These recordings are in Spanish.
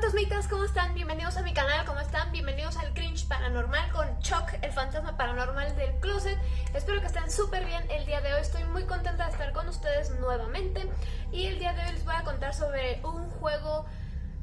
fantasmitas, ¿cómo están? Bienvenidos a mi canal, ¿cómo están? Bienvenidos al Cringe Paranormal con Chuck, el fantasma paranormal del closet Espero que estén súper bien el día de hoy, estoy muy contenta de estar con ustedes nuevamente Y el día de hoy les voy a contar sobre un juego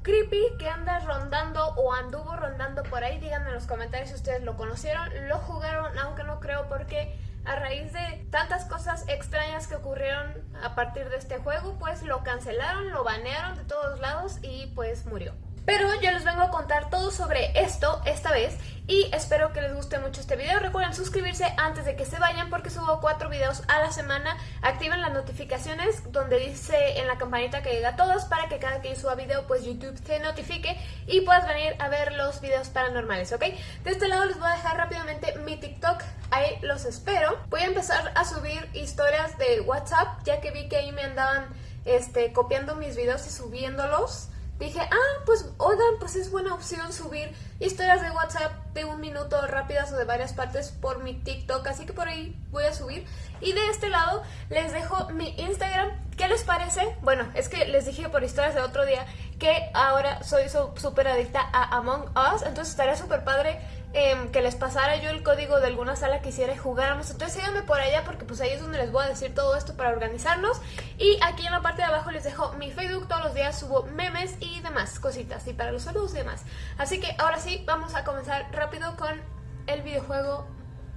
creepy que anda rondando o anduvo rondando por ahí Díganme en los comentarios si ustedes lo conocieron, lo jugaron, aunque no creo porque a raíz de tantas cosas extrañas que ocurrieron a partir de este juego, pues lo cancelaron, lo banearon de todos lados y pues murió. Pero yo les vengo a contar todo sobre esto esta vez y espero que les guste mucho este video. Recuerden suscribirse antes de que se vayan porque subo cuatro videos a la semana. Activen las notificaciones donde dice en la campanita que llega a todos para que cada que yo suba video pues YouTube te notifique y puedas venir a ver los videos paranormales, ¿ok? De este lado les voy a dejar rápidamente mi TikTok, ahí los espero. Voy a empezar a subir historias de WhatsApp ya que vi que ahí me andaban este, copiando mis videos y subiéndolos dije, ah, pues oigan, pues es buena opción subir historias de WhatsApp de un minuto rápidas o de varias partes por mi TikTok, así que por ahí voy a subir. Y de este lado les dejo mi Instagram. ¿Qué les parece? Bueno, es que les dije por historias de otro día que ahora soy súper adicta a Among Us, entonces estaría súper padre Em, que les pasara yo el código de alguna sala que hiciera y. Entonces síganme por allá porque pues ahí es donde les voy a decir todo esto para organizarnos. Y aquí en la parte de abajo les dejo mi Facebook, todos los días subo memes y demás cositas. Y para los saludos y demás. Así que ahora sí, vamos a comenzar rápido con el videojuego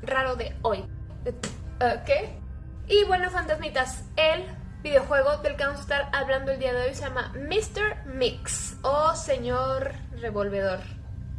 raro de hoy. Eh, ¿Qué? Y bueno, fantasmitas, el videojuego del que vamos a estar hablando el día de hoy se llama Mr. Mix o Señor Revolvedor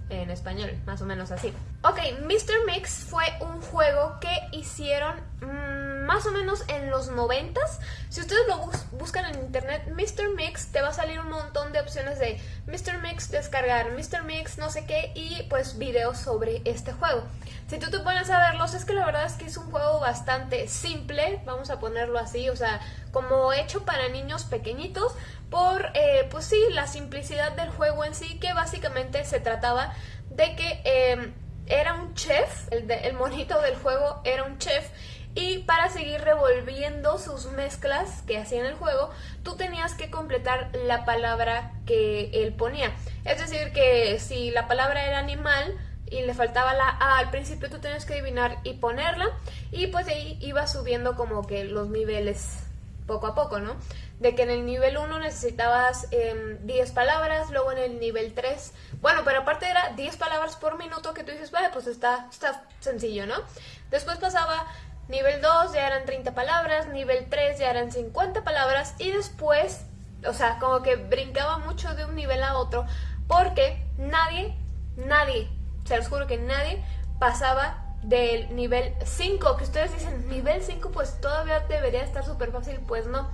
en español, más o menos así. Ok, Mr. Mix fue un juego que hicieron mm, más o menos en los 90 Si ustedes lo buscan en internet, Mr. Mix, te va a salir un montón de opciones de Mr. Mix descargar, Mr. Mix no sé qué y pues videos sobre este juego. Si tú te pones a verlos, es que la verdad es que es un juego bastante simple, vamos a ponerlo así, o sea, como hecho para niños pequeñitos, por, eh, pues sí, la simplicidad del juego en sí, que básicamente se trataba de que em, era un chef, el, el monito del juego era un chef, y para seguir revolviendo sus mezclas que hacía en el juego, tú tenías que completar la palabra que él ponía. Es decir, que si la palabra era animal y le faltaba la A al principio, tú tenías que adivinar y ponerla, y pues ahí iba subiendo como que los niveles poco a poco, ¿no? De que en el nivel 1 necesitabas 10 em, palabras, luego en el nivel 3, bueno, pero aparte era 10 palabras por minuto que tú dices, vale, pues está, está sencillo, ¿no? Después pasaba nivel 2, ya eran 30 palabras, nivel 3 ya eran 50 palabras y después, o sea, como que brincaba mucho de un nivel a otro porque nadie, nadie, se los juro que nadie pasaba del nivel 5, que ustedes dicen, nivel 5 pues todavía debería estar súper fácil, pues no.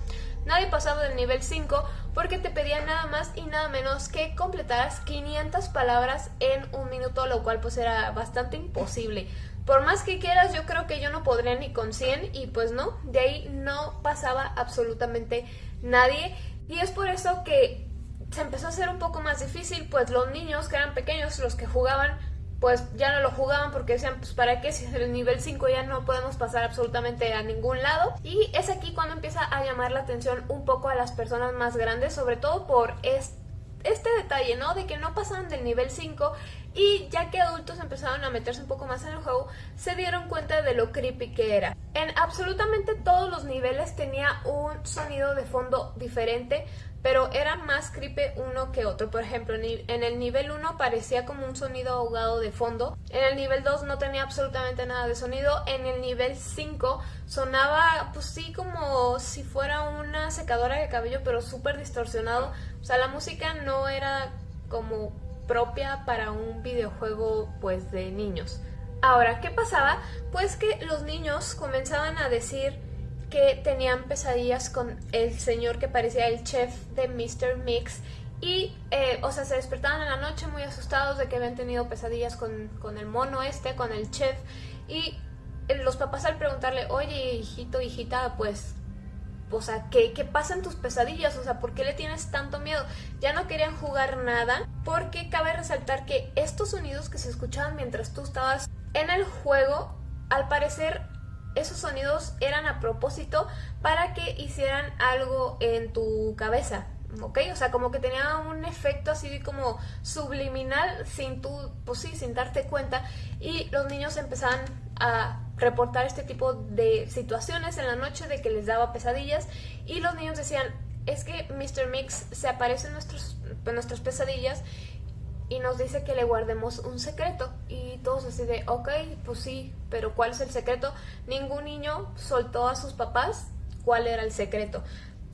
Nadie pasaba del nivel 5 porque te pedía nada más y nada menos que completaras 500 palabras en un minuto, lo cual pues era bastante imposible. Por más que quieras, yo creo que yo no podría ni con 100 y pues no, de ahí no pasaba absolutamente nadie. Y es por eso que se empezó a hacer un poco más difícil, pues los niños que eran pequeños, los que jugaban, pues ya no lo jugaban porque decían, pues para qué, si el nivel 5 ya no podemos pasar absolutamente a ningún lado. Y es aquí cuando empieza a llamar la atención un poco a las personas más grandes, sobre todo por este, este detalle, ¿no? De que no pasaban del nivel 5 y ya que adultos empezaron a meterse un poco más en el juego, se dieron cuenta de lo creepy que era. En absolutamente todos los niveles tenía un sonido de fondo diferente, pero era más creepy uno que otro. Por ejemplo, en el nivel 1 parecía como un sonido ahogado de fondo. En el nivel 2 no tenía absolutamente nada de sonido. En el nivel 5 sonaba, pues sí, como si fuera una secadora de cabello, pero súper distorsionado. O sea, la música no era como propia para un videojuego, pues, de niños. Ahora, ¿qué pasaba? Pues que los niños comenzaban a decir que tenían pesadillas con el señor que parecía el chef de Mr. Mix y, eh, o sea, se despertaban en la noche muy asustados de que habían tenido pesadillas con, con el mono este, con el chef y eh, los papás al preguntarle, oye, hijito, hijita, pues, o sea, ¿qué, ¿qué pasa en tus pesadillas? O sea, ¿por qué le tienes tanto miedo? Ya no querían jugar nada porque cabe resaltar que estos sonidos que se escuchaban mientras tú estabas en el juego, al parecer esos sonidos eran a propósito para que hicieran algo en tu cabeza. ¿ok? O sea, como que tenía un efecto así como subliminal sin tú, pues sí, sin darte cuenta y los niños empezaban a reportar este tipo de situaciones en la noche de que les daba pesadillas y los niños decían, es que Mr. Mix se aparece en, nuestros, en nuestras pesadillas y nos dice que le guardemos un secreto y todos así de, ok, pues sí, pero ¿cuál es el secreto? Ningún niño soltó a sus papás cuál era el secreto.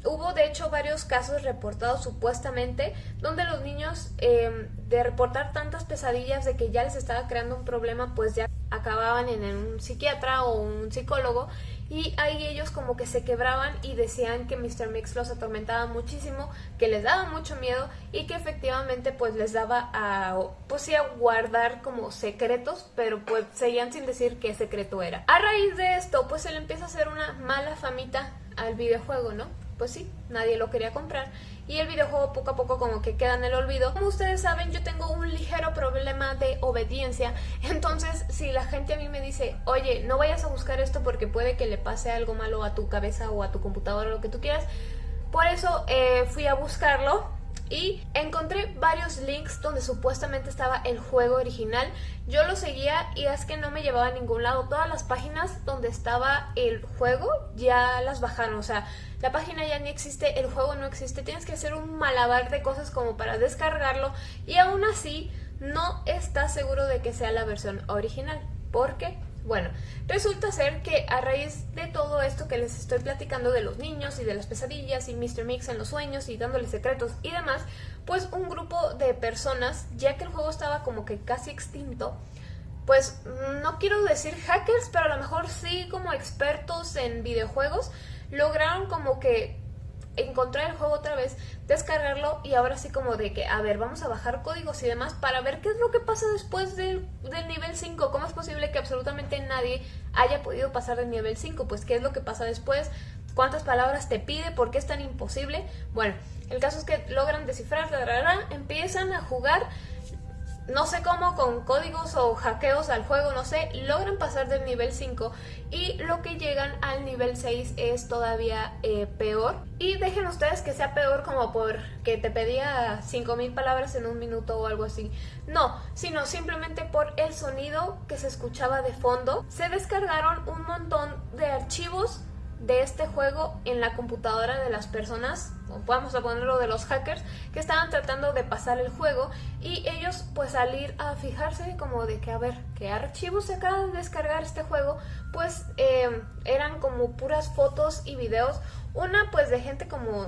Hubo de hecho varios casos reportados supuestamente donde los niños em, de reportar tantas pesadillas de que ya les estaba creando un problema pues ya acababan en un psiquiatra o un psicólogo y ahí ellos como que se quebraban y decían que Mr. Mix los atormentaba muchísimo, que les daba mucho miedo y que efectivamente pues les daba a, pues a guardar como secretos, pero pues seguían sin decir qué secreto era. A raíz de esto pues se le empieza a hacer una mala famita al videojuego, ¿no? Pues sí, nadie lo quería comprar. Y el videojuego poco a poco como que queda en el olvido. Como ustedes saben, yo tengo un ligero problema de obediencia, entonces si la gente a mí me dice, oye, no vayas a buscar esto porque puede que le pase algo malo a tu cabeza o a tu computadora o lo que tú quieras, por eso eh, fui a buscarlo y encontré varios links donde supuestamente estaba el juego original. Yo lo seguía y es que no me llevaba a ningún lado. Todas las páginas donde estaba el juego ya las bajaron. O sea, la página ya ni existe, el juego no existe. Tienes que hacer un malabar de cosas como para descargarlo y aún así no estás seguro de que sea la versión original. ¿Por qué? Bueno, resulta ser que a raíz de todo esto que les estoy platicando de los niños y de las pesadillas y Mr. Mix en los sueños y dándoles secretos y demás, pues un grupo de personas, ya que el juego estaba como que casi extinto, pues no quiero decir hackers, pero a lo mejor sí como expertos en videojuegos, lograron como que encontrar el juego otra vez, descargarlo y ahora sí como de que, a ver, vamos a bajar códigos y demás para ver qué es lo que pasa después del, nivel 5. ¿Cómo es posible que absolutamente nadie haya podido pasar del nivel 5? Pues qué es lo que pasa después, cuántas palabras te pide, por qué es tan imposible. Bueno, el caso es que logran descifrar, empiezan a jugar no sé cómo, con códigos o hackeos al juego, no sé, logran pasar del nivel 5 y lo que llegan al nivel 6 es todavía eh, peor. Y dejen ustedes que sea peor como por que te pedía 5000 palabras en un minuto o algo así. No, sino simplemente por el sonido que se escuchaba de fondo. Se descargaron un montón de archivos de este juego en la computadora de las personas, o vamos a ponerlo de los hackers, que estaban tratando de pasar el juego y ellos pues al ir a fijarse como de que a ver qué archivos se acaba de descargar este juego, pues eh, eran como puras fotos y videos, una pues de gente como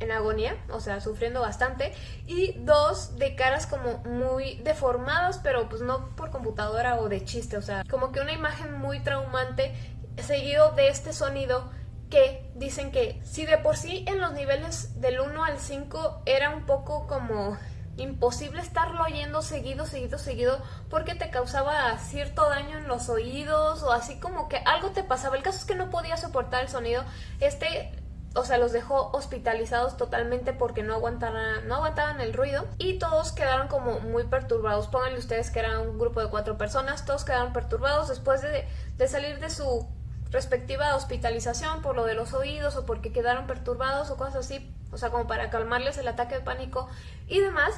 en agonía, o sea, sufriendo bastante, y dos de caras como muy deformadas, pero pues no por computadora o de chiste, o sea, como que una imagen muy traumante seguido de este sonido que dicen que si de por sí en los niveles del 1 al 5 era un poco como imposible estarlo oyendo seguido, seguido, seguido porque te causaba cierto daño en los oídos o así como que algo te pasaba. El caso es que no podía soportar el sonido. Este, o sea, los dejó hospitalizados totalmente porque no aguantaban, no aguantaban el ruido y todos quedaron como muy perturbados. Pónganle ustedes que eran un grupo de cuatro personas, todos quedaron perturbados después de, de salir de su respectiva hospitalización por lo de los oídos o porque quedaron perturbados o cosas así, o sea, como para calmarles el ataque de pánico y demás,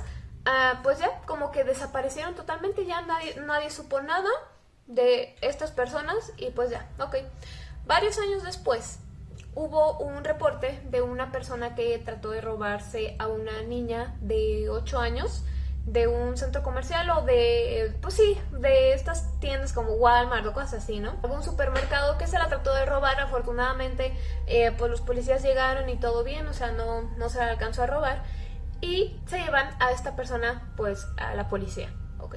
ah, pues ya como que desaparecieron totalmente, ya nadie, nadie supo nada de estas personas y pues ya, ok. Varios años después hubo un reporte de una persona que trató de robarse a una niña de 8 años de un centro comercial o de, pues sí, de estas tiendas como Walmart o cosas así, ¿no? Algún supermercado que se la trató de robar, afortunadamente eh, pues los policías llegaron y todo bien, o sea, no, no se la alcanzó a robar y se llevan a esta persona pues a la policía, ok.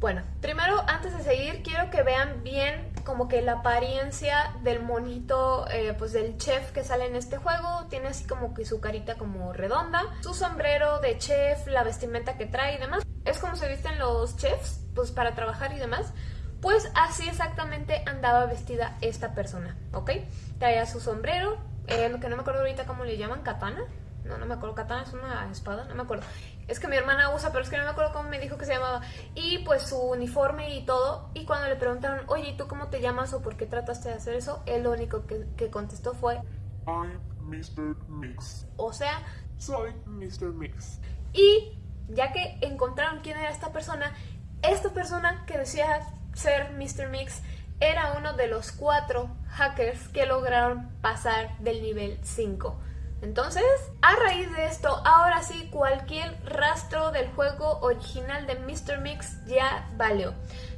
Bueno, primero antes de seguir quiero que vean bien como que la apariencia del monito, eh, pues del chef que sale en este juego. Tiene así como que su carita como redonda, su sombrero de chef, la vestimenta que trae y demás. Es como se visten los chefs, pues para trabajar y demás. Pues así exactamente andaba vestida esta persona, ¿ok? Traía su sombrero, eh, que no me acuerdo ahorita cómo le llaman, katana. No, no me acuerdo, katana es una espada, no me acuerdo. Es que mi hermana usa, pero es que no me acuerdo cómo me dijo que se llamaba. Y pues su uniforme y todo. Y cuando le preguntaron, oye, ¿y tú cómo te llamas o por qué trataste de hacer eso? Él lo único que, que contestó fue... I'm Mr. Mix. O sea, soy Mr. Mix. Y ya que encontraron quién era esta persona, esta persona que decía ser Mr. Mix era uno de los cuatro hackers que lograron pasar del nivel 5. Entonces, a raíz de esto, ahora sí cualquier rastro del juego original de Mr. Mix ya valió.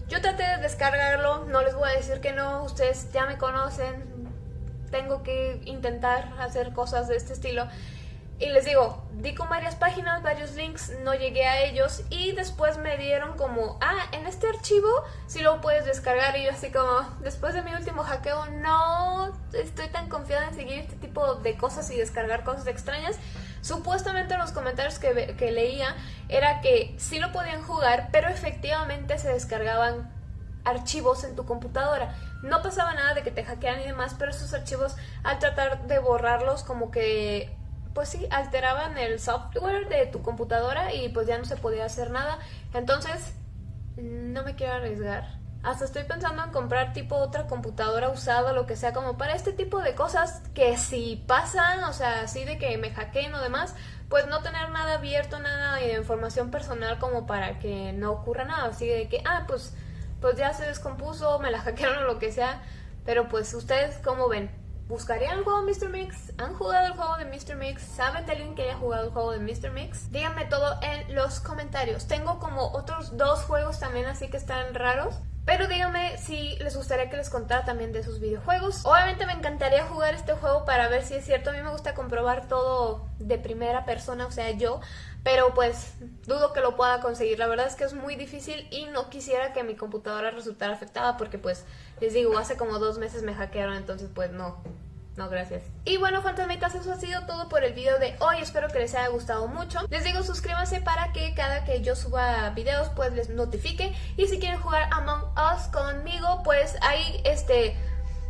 Yo traté de descargarlo, no les voy a decir que no, ustedes ya me conocen, tengo que intentar hacer cosas de este estilo. Y les digo, di con varias páginas, varios links, no llegué a ellos y después me dieron como, ah, en este archivo sí lo puedes descargar y yo así como, después de mi último hackeo no estoy tan confiada en seguir este tipo de cosas y descargar cosas extrañas. Supuestamente en los comentarios que, que leía era que sí lo podían jugar, pero efectivamente se descargaban archivos en tu computadora. No pasaba nada de que te hackearan y demás, pero esos archivos al tratar de borrarlos como que pues sí, alteraban el software de tu computadora y pues ya no se podía hacer nada. Entonces, no me quiero arriesgar. Hasta estoy pensando en comprar tipo otra computadora usada, lo que sea, como para este tipo de cosas que si pasan, o sea, así de que me hackeen o demás, pues no tener nada abierto, nada de información personal como para que no ocurra nada. Así de que, ah, pues, pues ya se descompuso, me la hackearon o lo que sea. Pero pues ustedes, ¿cómo ven? ¿Buscarían el juego de Mr. Mix? ¿Han jugado el juego de Mr. Mix? ¿Saben de alguien que haya jugado el juego de Mr. Mix? Díganme todo en los comentarios. Tengo como otros dos juegos también así que están raros. Pero díganme si les gustaría que les contara también de sus videojuegos. Obviamente me encantaría jugar este juego para ver si es cierto. A mí me gusta comprobar todo de primera persona, o sea, yo. Pero pues dudo que lo pueda conseguir. La verdad es que es muy difícil y no quisiera que mi computadora resultara afectada porque pues les digo, hace como dos meses me hackearon, entonces pues no, no, gracias. Y bueno, fantasmitas, eso ha sido todo por el video de hoy. Espero que les haya gustado mucho. Les digo, suscríbanse para que cada que yo suba videos, pues les notifique. Y si quieren jugar Among Us conmigo, pues ahí, este...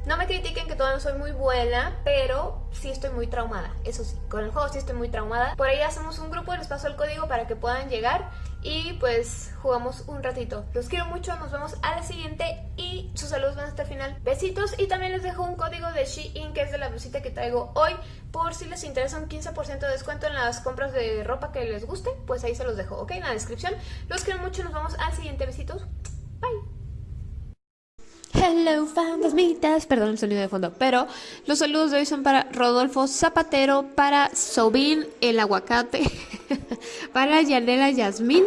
No me critiquen que todavía no soy muy buena, pero sí estoy muy traumada. Eso sí, con el juego sí estoy muy traumada. Por ahí hacemos un grupo, les paso el código para que puedan llegar y pues jugamos un ratito. Los quiero mucho, nos vemos a la siguiente y sus saludos van hasta el final. Besitos y también les dejo un código de Shein que es de la blusita que traigo hoy. Por si les interesa un 15% de descuento en las compras de ropa que les guste, pues ahí se los dejo, ¿ok? En la descripción. Los quiero mucho, nos vemos al siguiente. Besitos. Hello fantasmitas, perdón el sonido de fondo, pero los saludos de hoy son para Rodolfo Zapatero, para Sobin el aguacate, para Yanela Yasmín,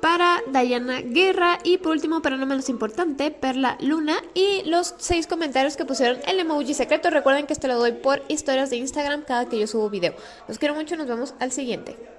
para Dayana Guerra y por último, pero no menos importante, Perla Luna y los seis comentarios que pusieron el emoji secreto. Recuerden que este lo doy por historias de Instagram cada que yo subo video. Los quiero mucho, nos vemos al siguiente.